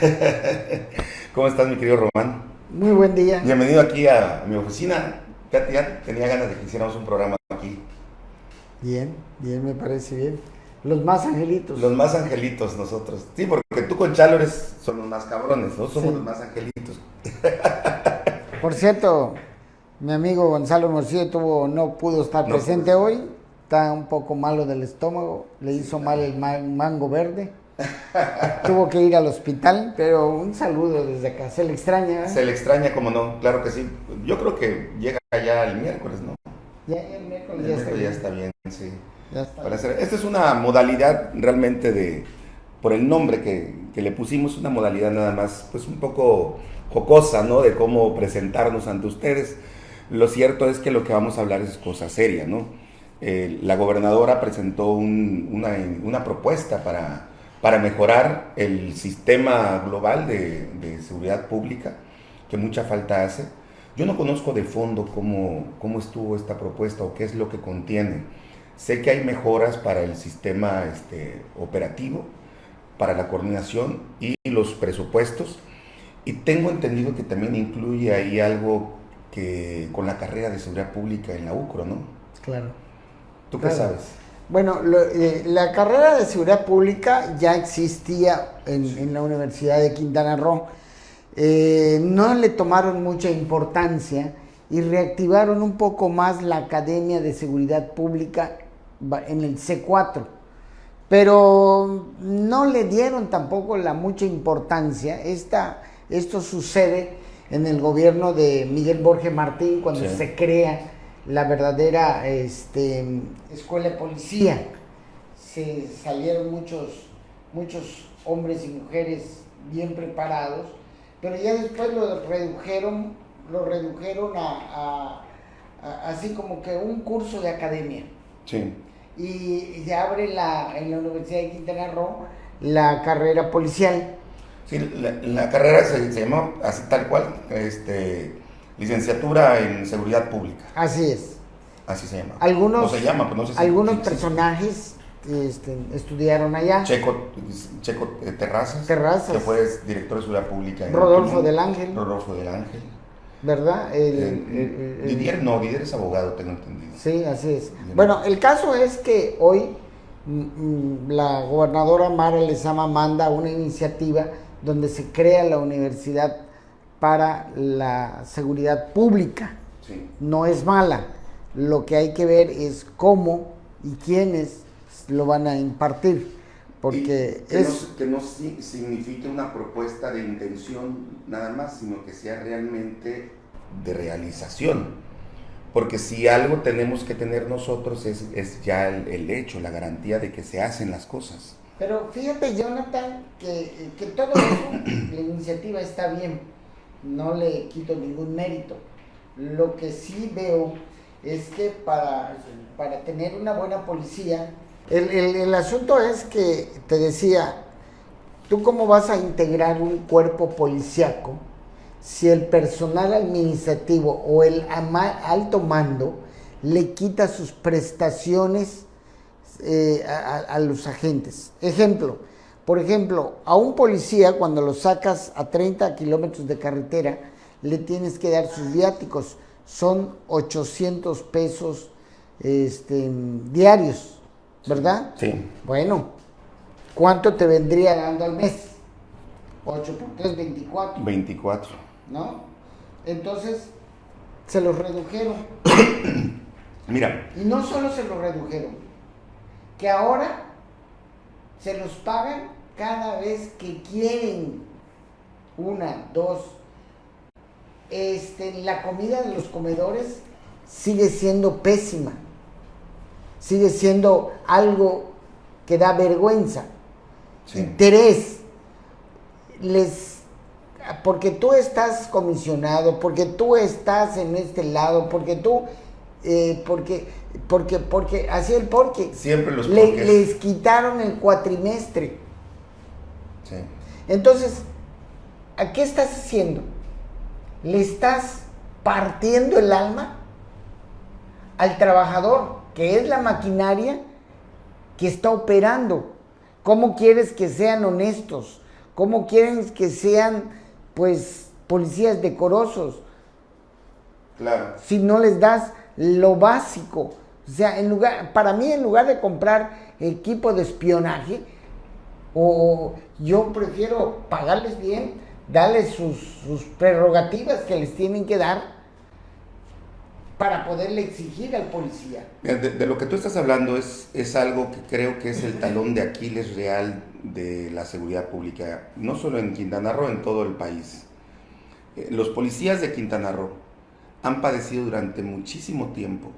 ¿Cómo estás, mi querido Román? Muy buen día. Bienvenido aquí a mi oficina. Ya, ya tenía ganas de que hiciéramos un programa aquí. Bien, bien, me parece bien. Los más angelitos. Los más angelitos nosotros. Sí, porque tú con Chalo eres, son los más cabrones, ¿no? Somos Sí. los más angelitos. Por cierto, mi amigo Gonzalo Morcillo tuvo, no pudo estar No presente hoy. Está un poco malo del estómago. Le hizo mal el ma- mango verde. Tuvo que ir al hospital, pero un saludo desde acá. Se le extraña. ¿eh? Se le extraña, como no, claro que sí. Yo creo que llega ya el miércoles, ¿no? Ya, el miércoles El ya está ya bien. está bien, sí. Ya está Para hacer- esta es una modalidad realmente de, por el nombre que, que le pusimos, una modalidad nada más, pues un poco jocosa, ¿no? De cómo presentarnos ante ustedes. Lo cierto es que lo que vamos a hablar es cosa seria, ¿no? Eh, la gobernadora presentó un- una, una propuesta para, para mejorar el sistema global de, de seguridad pública, que mucha falta hace. Yo no conozco de fondo cómo, cómo estuvo esta propuesta o qué es lo que contiene. Sé que hay mejoras para el sistema este, operativo, para la coordinación y los presupuestos. Y tengo entendido que también incluye ahí algo que con la carrera de seguridad pública en la UCRO, ¿no? Claro. ¿Tú qué sabes? Bueno, lo- eh, la carrera de seguridad pública ya existía en, en la Universidad de Quintana Roo. Eh, no le tomaron mucha importancia y reactivaron un poco más la Academia de Seguridad Pública en el C4. Pero no le dieron tampoco la mucha importancia. Esta, esto sucede en el gobierno de Miguel Borges Martín cuando Sí. se crea la verdadera este, escuela de policía. Se salieron muchos, muchos hombres y mujeres bien preparados, pero ya después lo redujeron, lo redujeron a, a- a- así como que un curso de academia Sí. y se abre la, en la Universidad de Quintana Roo la carrera policial. Sí, la, la carrera se, se llama así tal cual, este, licenciatura en seguridad pública, Así es. así se llama. Algunos, No se llama, pues no sé si- algunos personajes este, estudiaron allá. Checo, Checo eh, Terrazas, Terrazas. que fue director de seguridad pública. en Rodolfo del Ángel. Rodolfo del Ángel. ¿Verdad? El- Eh, el- el- Didier no, Didier es abogado, tengo entendido. Sí, así es. Bueno, el caso es que hoy mm, mm, la gobernadora Mara Lezama manda una iniciativa donde se crea la Universidad para la Seguridad Pública. Sí. No es mala. Lo que hay que ver es cómo y quiénes lo van a impartir. Porque Y que es... No, que no si- signifique una propuesta de intención nada más, sino que sea realmente de realización. Porque si algo tenemos que tener nosotros es, es ya el, el hecho, la garantía de que se hacen las cosas. Pero fíjate, Jonathan, que, que todo eso, la iniciativa está bien, no le quito ningún mérito. Lo que sí veo es que para, para tener una buena policía, el, el- asunto es que, te decía, ¿tú cómo vas a integrar un cuerpo policíaco si el personal administrativo o el alto mando le quita sus prestaciones eh, a- a los agentes. Ejemplo, por ejemplo, a un policía cuando lo sacas a 30 kilómetros de carretera, le tienes que dar sus viáticos. Son 800 pesos este, diarios, ¿verdad? Sí. Bueno, ¿cuánto te vendría dando al mes? 8 por 3, 24, 24. ¿no? Entonces, se los redujeron. Mira, Y no solo se lo redujeron, que ahora se los pagan cada vez que quieren. Una, dos. Este, la comida de los comedores sigue siendo pésima. Sigue siendo algo que da vergüenza. sí. Interés. Les porque tú estás comisionado, porque tú estás en este lado, porque tú, eh, porque, porque, porque, así el porque. Siempre los Le- les quitaron el cuatrimestre. Sí. Entonces, ¿a qué estás haciendo? ¿Le estás partiendo el alma al trabajador, que es la maquinaria que está operando? ¿Cómo quieres que sean honestos? ¿Cómo quieren que sean, pues, policías decorosos? Claro. Si no les das lo básico. O sea, en lugar, para mí, en lugar de comprar equipo de espionaje, o yo prefiero pagarles bien, darles sus, sus prerrogativas que les tienen que dar para poderle exigir al policía. De, lo que tú estás hablando es, es algo que creo que es el talón de Aquiles real de la seguridad pública, no solo en Quintana Roo, en todo el país. Eh, los policías de Quintana Roo han padecido durante muchísimo tiempo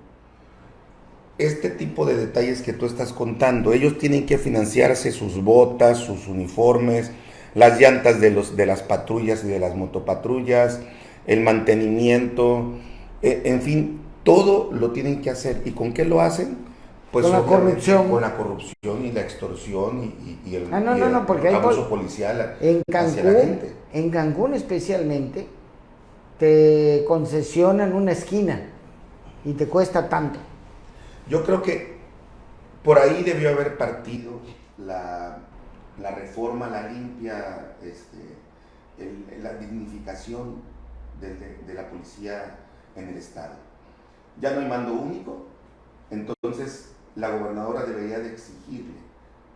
este tipo de detalles que tú estás contando. Ellos tienen que financiarse sus botas, sus uniformes, las llantas de, los, de las patrullas y de las motopatrullas, el mantenimiento, eh, en fin, todo lo tienen que hacer. ¿Y con qué lo hacen? Pues con la corrupción. Con la corrupción y la extorsión y, el, ah, porque abuso policial en Cancún, En Cancún especialmente, te concesionan una esquina y te cuesta tanto. Yo creo que por ahí debió haber partido la, reforma, la limpia, este, la dignificación de, la policía en el Estado. Ya no hay mando único, entonces la gobernadora debería de exigirle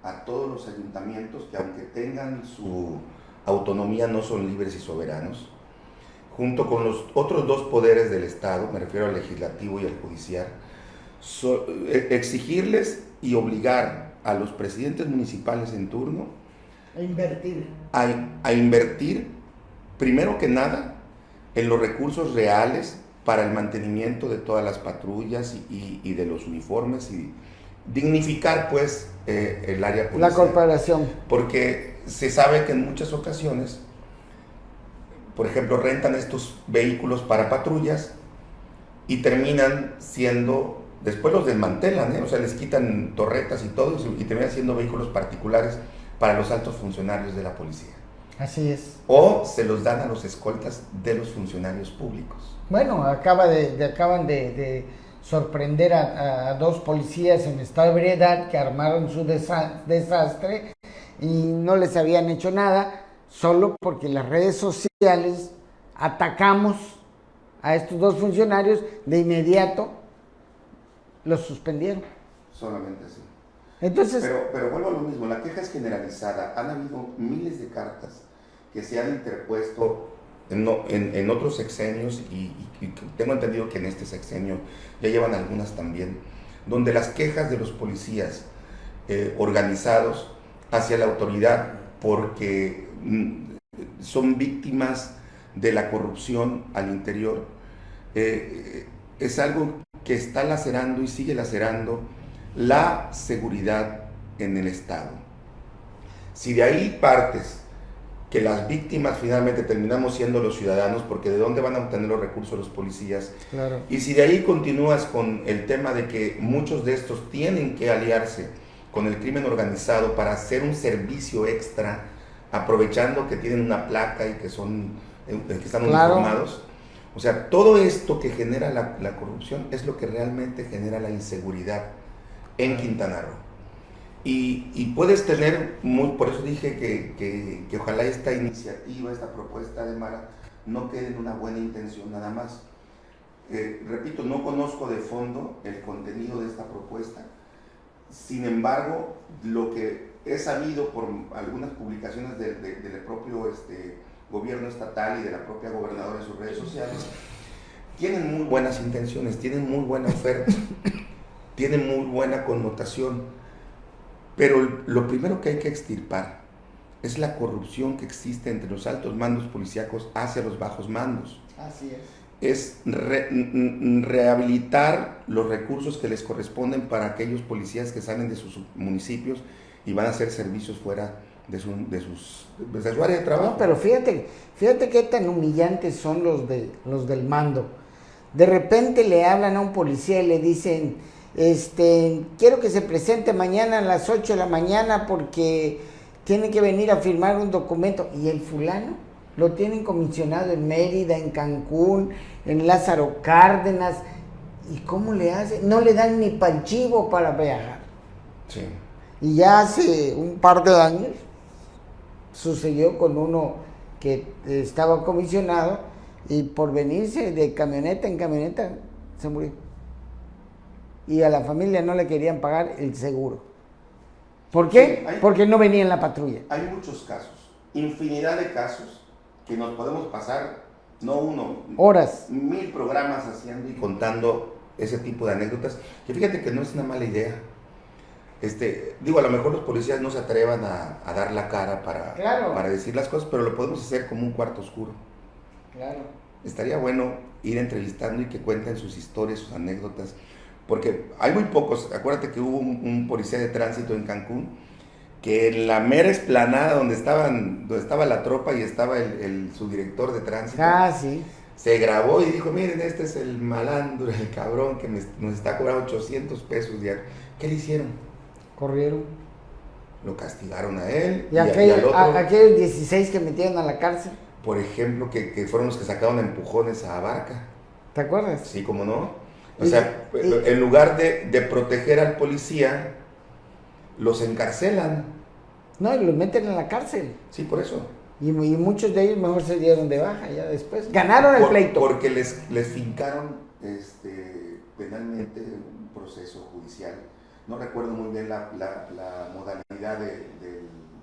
a todos los ayuntamientos que aunque tengan su autonomía no son libres y soberanos, junto con los otros dos poderes del Estado, me refiero al legislativo y al judicial, e, exigirles y obligar a los presidentes municipales en turno a invertir. A, invertir, primero que nada, en los recursos reales para el mantenimiento de todas las patrullas y, de los uniformes y dignificar pues eh, el área policial. La corporación. Porque se sabe que en muchas ocasiones, por ejemplo, rentan estos vehículos para patrullas y terminan siendo Después los desmantelan, ¿eh? o sea, les quitan torretas y todo y terminan siendo vehículos particulares para los altos funcionarios de la policía. Así es. O se los dan a los escoltas de los funcionarios públicos. Bueno, acaba de, acaban de, sorprender a, dos policías en estado de ebriedad que armaron su desastre y no les habían hecho nada, solo porque las redes sociales atacamos a estos dos funcionarios de inmediato los suspendieron. Solamente así. Entonces, pero, pero vuelvo a lo mismo, la queja es generalizada. Han habido miles de cartas que se han interpuesto en, en, otros sexenios y, tengo entendido que en este sexenio ya llevan algunas también, donde las quejas de los policías eh, organizados hacia la autoridad porque mm, son víctimas de la corrupción al interior, eh, es algo que está lacerando y sigue lacerando la seguridad en el Estado. Si de ahí partes que las víctimas finalmente terminamos siendo los ciudadanos, porque de dónde van a obtener los recursos los policías, y si de ahí continúas con el tema de que muchos de estos tienen que aliarse con el crimen organizado para hacer un servicio extra, aprovechando que tienen una placa y que son eh, que están uniformados, o sea, todo esto que genera la, corrupción es lo que realmente genera la inseguridad en Quintana Roo. Y, puedes tener, muy, por eso dije que, ojalá esta iniciativa, esta propuesta de Mara, no quede en una buena intención nada más. Eh, repito, no conozco de fondo el contenido de esta propuesta. Sin embargo, lo que he sabido por algunas publicaciones del propio este, gobierno estatal y de la propia gobernadora en sus redes sociales, tienen muy buenas intenciones, tienen muy buena oferta, tienen muy buena connotación, pero lo primero que hay que extirpar es la corrupción que existe entre los altos mandos policíacos hacia los bajos mandos. Así es. Es rehabilitar los recursos que les corresponden para aquellos policías que salen de sus municipios y van a hacer servicios fuera de, su, de, sus, de su área de trabajo. No, pero fíjate, fíjate qué tan humillantes son los, de, los del mando. De repente le hablan a un policía y le dicen, este, quiero que se presente mañana a las 8 de la mañana porque tiene que venir a firmar un documento. Y el fulano lo tienen comisionado en Mérida, en Cancún, en Lázaro Cárdenas. ¿Y cómo le hace? No le dan ni panchivo para viajar. Sí. Y ya hace un par de años sucedió con uno que estaba comisionado y por venirse de camioneta en camioneta se murió. Y a la familia no le querían pagar el seguro. ¿Por qué? Porque no venía en la patrulla. Hay muchos casos, infinidad de casos que nos podemos pasar, no uno, horas, mil programas haciendo y contando ese tipo de anécdotas. Que fíjate que no es una mala idea. Este, digo, a lo mejor los policías no se atrevan a, dar la cara para, para decir las cosas, pero lo podemos hacer como un cuarto oscuro. Claro. Estaría bueno ir entrevistando y que cuenten sus historias, sus anécdotas porque hay muy pocos, acuérdate que hubo un, policía de tránsito en Cancún, que en la mera esplanada donde, estaban, donde estaba la tropa y estaba el, su director de tránsito, ah, sí. se grabó y dijo, miren, este es el malandro, el cabrón que nos está cobrando 800 pesos diarios. ¿Qué le hicieron? Corrieron. Lo castigaron a él. Y, aquellos 16 que metieron a la cárcel. Por ejemplo, que, que fueron los que sacaron empujones a Barca. ¿Te acuerdas? Sí, cómo no. O sea, en lugar de, proteger al policía, los encarcelan. No, y los meten en la cárcel. Sí, por eso. Y, muchos de ellos mejor se dieron de baja ya después. Ganaron el pleito. Porque les, les fincaron este, penalmente un proceso judicial. No recuerdo muy bien la, modalidad de,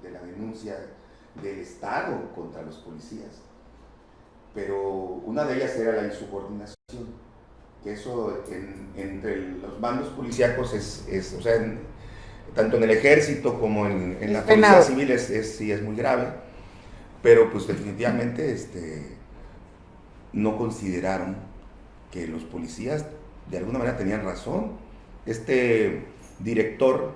de la denuncia del Estado contra los policías. Pero una de ellas era la insubordinación que eso entre los bandos policíacos es, o sea, tanto en el ejército como en, la policía civil es, sí es muy grave, pero pues definitivamente este, no consideraron que los policías de alguna manera tenían razón. Este director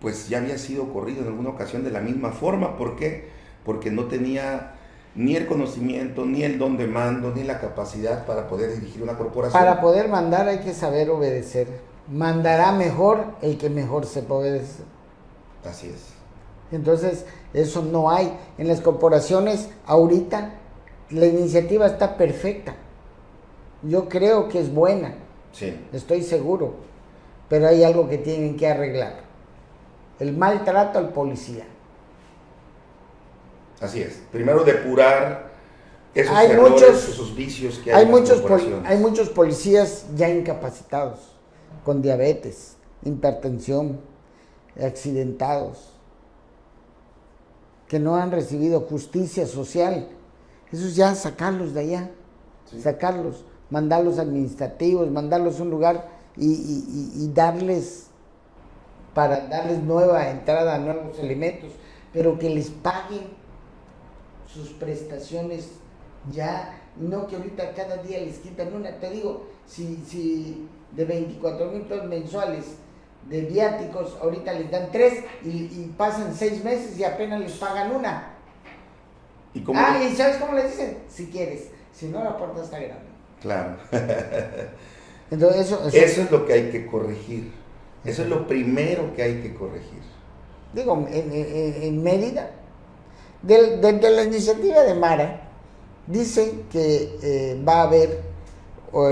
pues ya había sido corrido en alguna ocasión de la misma forma, ¿por qué? Porque no tenía ni el conocimiento, ni el don de mando, ni la capacidad para poder dirigir una corporación. Para poder mandar hay que saber obedecer. Mandará mejor el que mejor se puede obedecer. Así es. Entonces, eso no hay. En las corporaciones, ahorita, la iniciativa está perfecta. Yo creo que es buena. Sí. Estoy seguro. Pero hay algo que tienen que arreglar. El maltrato al policía. Así es. Primero depurar esos hay muchos, esos vicios que hay, hay muchos Hay muchos policías ya incapacitados, con diabetes, hipertensión, accidentados, que no han recibido justicia social. Eso ya sacarlos de allá, sacarlos, mandarlos administrativos, mandarlos a un lugar y darles, para darles nueva entrada a nuevos elementos, pero que les paguen sus prestaciones ya, no que ahorita cada día les quitan una. Te digo, si, si de 24 mil pesos mensuales de viáticos, ahorita les dan tres y, pasan seis meses y apenas les pagan una. ¿Y cómo ah, ¿y sabes cómo les dicen? Si quieres, si no, la puerta está grande. Claro. Entonces, eso, eso, es lo que hay que corregir. Eso es lo primero que hay que corregir. Digo, en, en, en Mérida de, la iniciativa de Mara, dice que eh, va a haber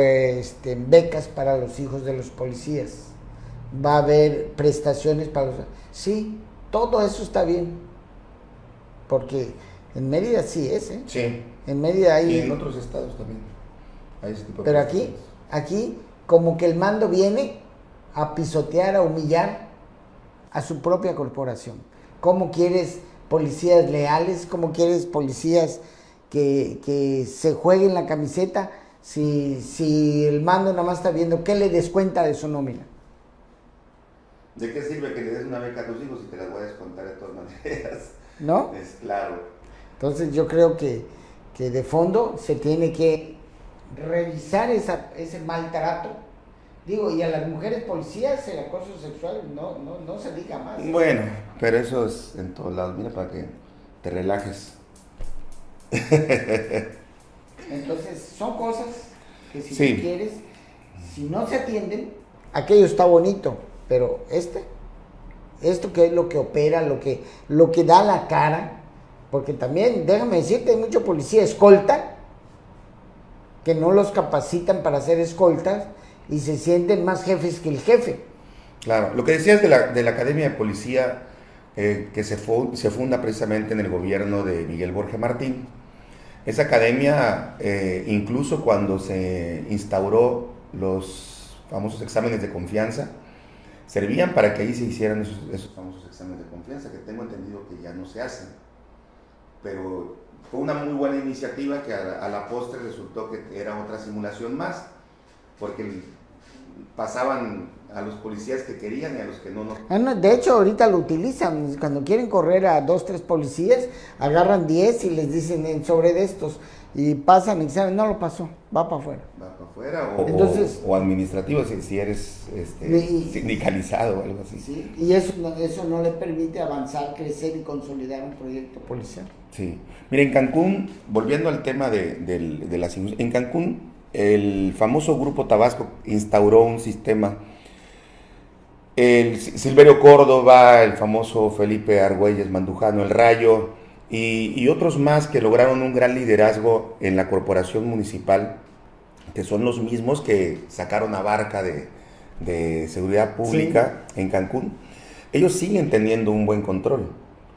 este, becas para los hijos de los policías, va a haber prestaciones para los... Sí, todo eso está bien, porque en Mérida sí es, ¿eh? Sí. En Mérida hay... Y en otros estados también. Pero aquí, aquí, como que el mando viene a pisotear, a humillar a su propia corporación. ¿Cómo quieres policías leales, como quieres policías que, se jueguen la camiseta si, si el mando nada más está viendo qué le descuenta de su nómina. ¿De qué sirve que le des una beca a tus hijos si te las voy a descontar de todas maneras? ¿No? Es claro. Entonces yo creo que, que de fondo se tiene que revisar esa, ese maltrato Digo, y a las mujeres policías el acoso sexual no, no, no se diga más. Bueno, pero eso es en todos lados. Mira, para que te relajes. Entonces, son cosas que si quieres, si no se atienden, aquello está bonito, pero este, esto que es lo que opera, lo que, lo que da la cara, porque también, déjame decirte, hay mucho policía escolta, que no los capacitan para hacer escoltas, y se sienten más jefes que el jefe. Claro, lo que decías de la, de la Academia de Policía, eh, que se, funda precisamente en el gobierno de Miguel Borges Martín. Esa academia, eh, incluso cuando se instauró los famosos exámenes de confianza, servían para que ahí se hicieran esos, famosos exámenes de confianza, que tengo entendido que ya no se hacen. Pero fue una muy buena iniciativa que a la postre resultó que era otra simulación más, porque pasaban a los policías que querían y a los que no, no. Ah, de hecho, ahorita lo utilizan. Cuando quieren correr a dos, tres policías, agarran diez y les dicen sobre de estos. Y pasan examen, no lo pasó, va para afuera. Va para afuera o, Entonces, o, administrativo si, eres este, sindicalizado o algo así. Sí, y eso no, eso no le permite avanzar, crecer y consolidar un proyecto policial. Sí. Mira, en Cancún, volviendo al tema de, de, de las... En Cancún el famoso Grupo Tabasco instauró un sistema. El Silverio Córdoba, el famoso Felipe Argüelles Mandujano, el Rayo y, otros más que lograron un gran liderazgo en la corporación municipal, que son los mismos que sacaron a Barca de, seguridad pública en Cancún. Ellos siguen teniendo un buen control,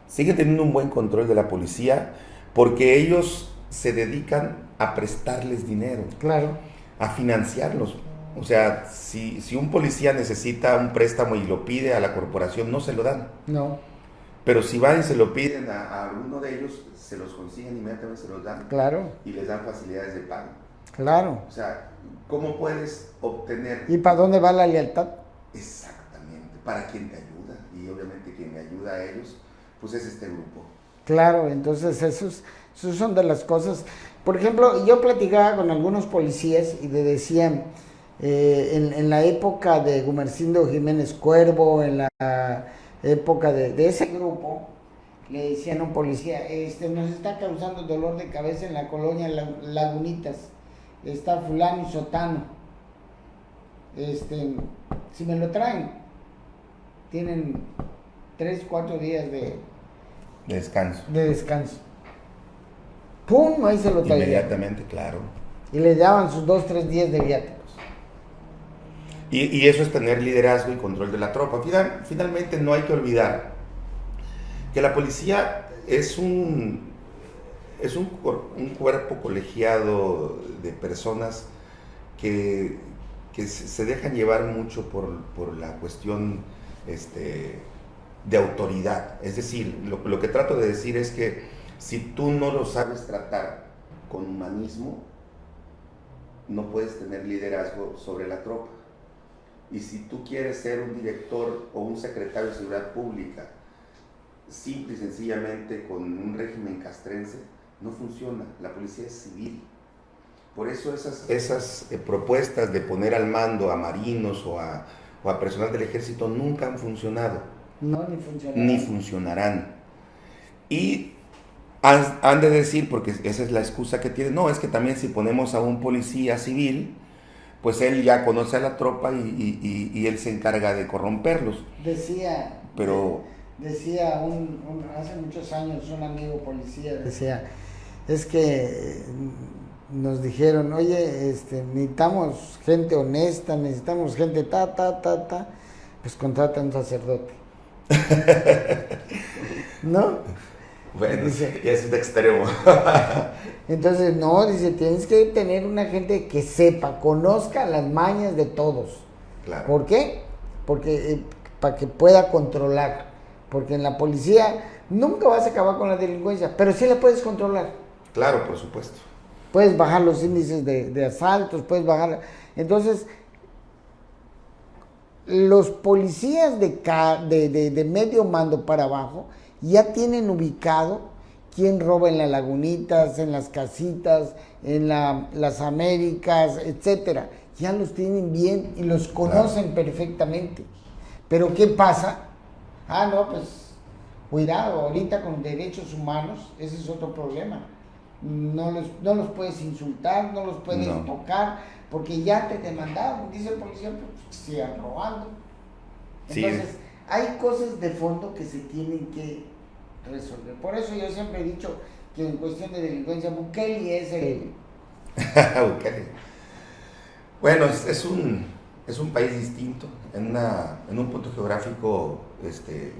siguen teniendo un buen control de la policía porque ellos se dedican a prestarles dinero. Claro. A financiarlos. O sea, si, si un policía necesita un préstamo y lo pide a la corporación, no se lo dan. No. Pero si van y se lo piden a, alguno de ellos, se los consiguen inmediatamente, se los dan. Claro. Y les dan facilidades de pago. Claro. O sea, ¿cómo puedes obtener? ¿Y para dónde va la lealtad? Exactamente. Para quien te ayuda. Y obviamente quien me ayuda a ellos, pues es este grupo. Claro, entonces esos, esos son de las cosas por ejemplo, yo platicaba con algunos policías y le decían, eh, en, la época de Gumercindo Jiménez Cuervo, en la época de, ese grupo, le decían a un policía, este, nos está causando dolor de cabeza en la colonia Lagunitas, está fulano y sotano, este, si me lo traen, tienen tres, cuatro días de, descanso. De descanso. ¡Pum! Ahí se lo traían. Inmediatamente, claro. Y le daban sus dos, tres días de viáticos. Y, eso es tener liderazgo y control de la tropa. finalmente no hay que olvidar que la policía es un, es un, cuerpo colegiado de personas que, se dejan llevar mucho por, la cuestión este, de autoridad. Es decir, lo que trato de decir es que si tú no lo sabes tratar con humanismo, no puedes tener liderazgo sobre la tropa. Y si tú quieres ser un director o un secretario de seguridad pública, simple y sencillamente con un régimen castrense, no funciona. La policía es civil. Por eso esas, esas eh, propuestas de poner al mando a marinos o a, o a personal del ejército nunca han funcionado. No, ni funcionarán. Ni funcionarán. Y han, de decir, porque esa es la excusa que tienen, no, es que también si ponemos a un policía civil, pues él ya conoce a la tropa y, él se encarga de corromperlos. Decía, pero decía un, hace muchos años un amigo policía, decía, es que nos dijeron, oye, este, necesitamos gente honesta, necesitamos gente ta, ta, ta, ta, pues contrata a un sacerdote. ¿No? Bueno, dice, ya es un extremo. entonces, no, dice, tienes que tener una gente que sepa, conozca las mañas de todos. Claro. ¿Por qué? Porque eh, para que pueda controlar. Porque en la policía nunca vas a acabar con la delincuencia, pero sí la puedes controlar. Claro, por supuesto. Puedes bajar los índices de, asaltos, puedes bajar. Entonces, los policías de, de, de medio mando para abajo ya tienen ubicado quién roba en las lagunitas, en las casitas, en las Américas, etcétera. Ya los tienen bien y los conocen perfectamente. Pero ¿qué pasa? Ah, no, pues cuidado, ahorita con derechos humanos, ese es otro problema. No los, no los puedes insultar, no los puedes tocar, porque ya te demandaron, dice el policía, pues sigan robando. Entonces, hay cosas de fondo que se tienen que resolver. Por eso yo siempre he dicho que en cuestión de delincuencia, Bukele es el... Bueno, es, un, es un país distinto, en, una, en un punto geográfico este,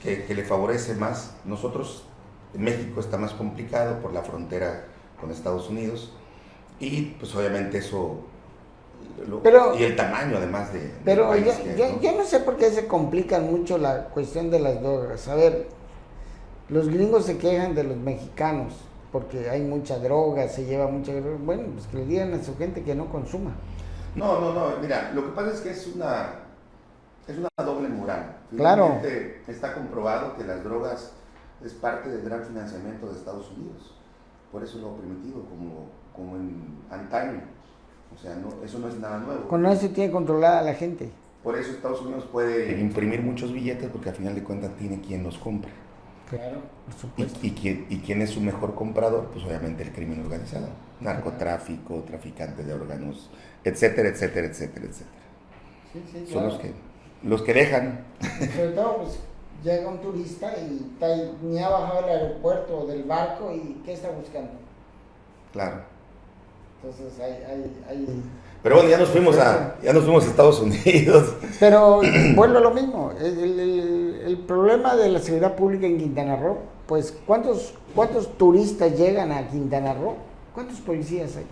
que, le favorece más. Nosotros, en México está más complicado por la frontera con Estados Unidos y pues obviamente eso... y el tamaño además de... Pero yo, ¿no? sé por qué se complica mucho la cuestión de las drogas. A ver, los gringos se quejan de los mexicanos porque hay mucha droga, se lleva mucha droga. Bueno, pues que le digan a su gente que no consuma. No, no, no, mira, lo que pasa es que es una, es una doble moral. Claro. Está comprobado que las drogas es parte del gran financiamiento de Estados Unidos. Por eso lo ha permitido, como, como en antaño. O sea, no, eso no es nada nuevo. Con eso tiene controlada a la gente. Por eso Estados Unidos puede imprimir muchos billetes porque al final de cuentas tiene quien los compra. Claro, ¿Y, quién, ¿Y quién es su mejor comprador? Pues obviamente el crimen organizado. Narcotráfico, traficantes de órganos, etcétera, etcétera, etcétera, etcétera. Son los que, los que dejan. Sobre todo, pues llega un turista y ni ha bajado del aeropuerto o del barco y ¿qué está buscando? Claro. Entonces hay, hay, hay pero bueno, ya nos fuimos a, ya nos fuimos a Estados Unidos. Pero vuelvo a lo mismo. El, problema de la seguridad pública en Quintana Roo, pues ¿cuántos, ¿cuántos turistas llegan a Quintana Roo? ¿Cuántos policías hay?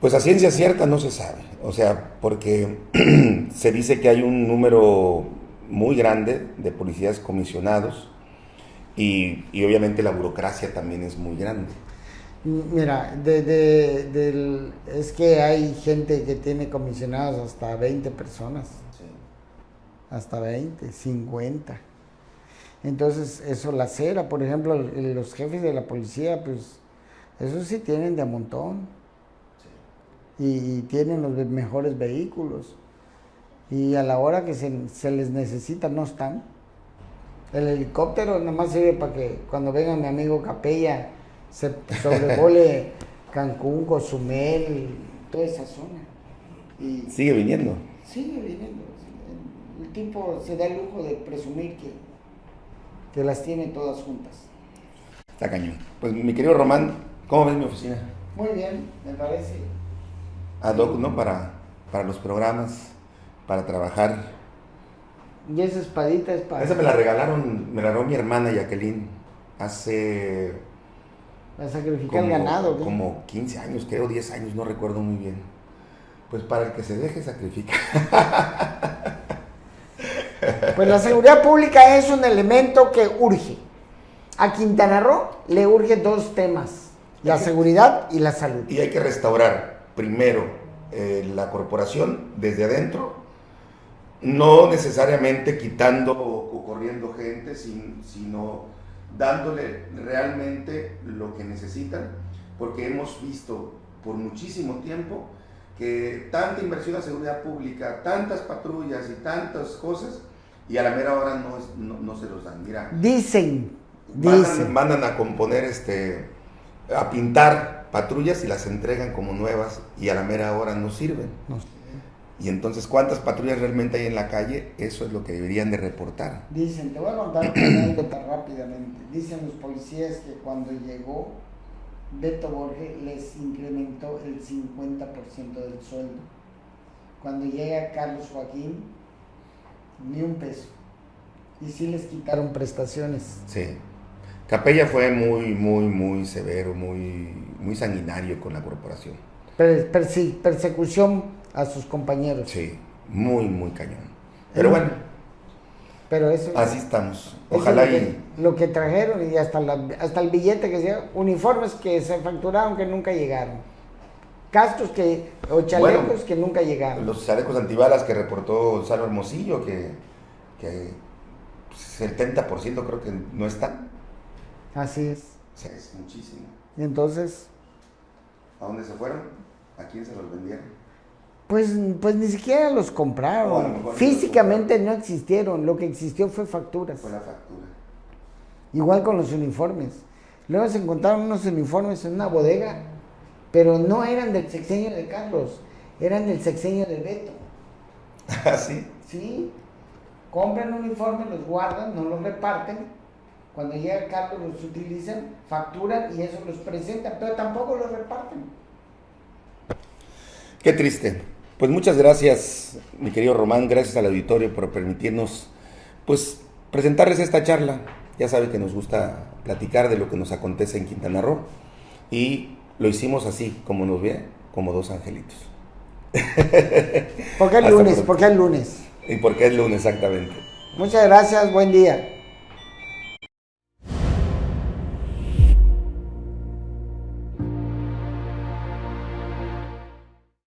Pues a ciencia cierta no se sabe. O sea, porque se dice que hay un número muy grande de policías comisionados y, y obviamente la burocracia también es muy grande. Mira, de, es que hay gente que tiene comisionados hasta 20 personas. Hasta 20, 50. Entonces, eso la cera, por ejemplo, los jefes de la policía, pues, eso sí tienen de montón. Y, tienen los mejores vehículos. Y a la hora que se, se les necesita, no están. El helicóptero nada más sirve para que cuando venga mi amigo Capella se sobrevole Cancún, Cozumel, toda esa zona. Y sigue viniendo. Sigue viniendo. El tipo se da el lujo de presumir que, que las tiene todas juntas. Está cañón. Pues mi querido Román, ¿cómo ves mi oficina? Muy bien, me parece. Ad hoc, ¿no? Para, para los programas, para trabajar. Y esa espadita es para... Esa me la regalaron, me la regaló mi hermana Jacqueline hace a sacrificar el ganado. Como 15 años, creo, 10 años, no recuerdo muy bien. Pues para el que se deje sacrificar. Pues la seguridad pública es un elemento que urge. A Quintana Roo le urge dos temas, la seguridad y la salud. Y hay que restaurar primero eh, la corporación desde adentro, no necesariamente quitando o, corriendo gente, sino dándole realmente lo que necesitan, porque hemos visto por muchísimo tiempo que tanta inversión a seguridad pública, tantas patrullas y tantas cosas, y a la mera hora no, no, se los dan. Mira, dicen, mandan, dicen. mandan a componer, este, a pintar patrullas y las entregan como nuevas, y a la mera hora no sirven. No. Y entonces, ¿cuántas patrullas realmente hay en la calle? Eso es lo que deberían de reportar. Dicen, te voy a contar una anécdota rápidamente. Dicen los policías que cuando llegó Beto Borges les incrementó el 50% del sueldo. Cuando llega Carlos Joaquín, ni un peso. Y sí les quitaron prestaciones. Sí. Capella fue muy, muy, muy severo, muy, muy sanguinario con la corporación. persecución a sus compañeros. Sí, muy, muy cañón. Pero bueno. Pero eso. Así estamos. Ojalá lo que, Lo que trajeron y hasta, hasta el billete que se. Uniformes que se facturaron que nunca llegaron. Cascos que. O chalecos que nunca llegaron. Los chalecos antibalas que reportó Salvo Hermosillo, que. que 70% pues, creo que no están. Así es. Sí, es muchísimo. Y entonces. ¿A dónde se fueron? ¿A quién se los vendieron? Pues, pues ni siquiera los compraron. Físicamente no existieron. Lo que existió fue facturas. Fue la factura. Igual con los uniformes. Luego se encontraron unos uniformes en una bodega, pero no eran del sexenio de Carlos, eran del sexenio de Beto. ¿Ah, sí? Sí. Compran uniformes, los guardan, no los reparten. Cuando llega Carlos los utilizan, facturan y eso los presentan, pero tampoco los reparten. Qué triste. Pues muchas gracias, mi querido Román, gracias al auditorio por permitirnos, pues, presentarles esta charla. Ya saben que nos gusta platicar de lo que nos acontece en Quintana Roo y lo hicimos así, como nos ve, como dos angelitos. ¿Por qué el lunes? ¿Por qué el lunes? ¿Y por qué el lunes exactamente? Muchas gracias, buen día.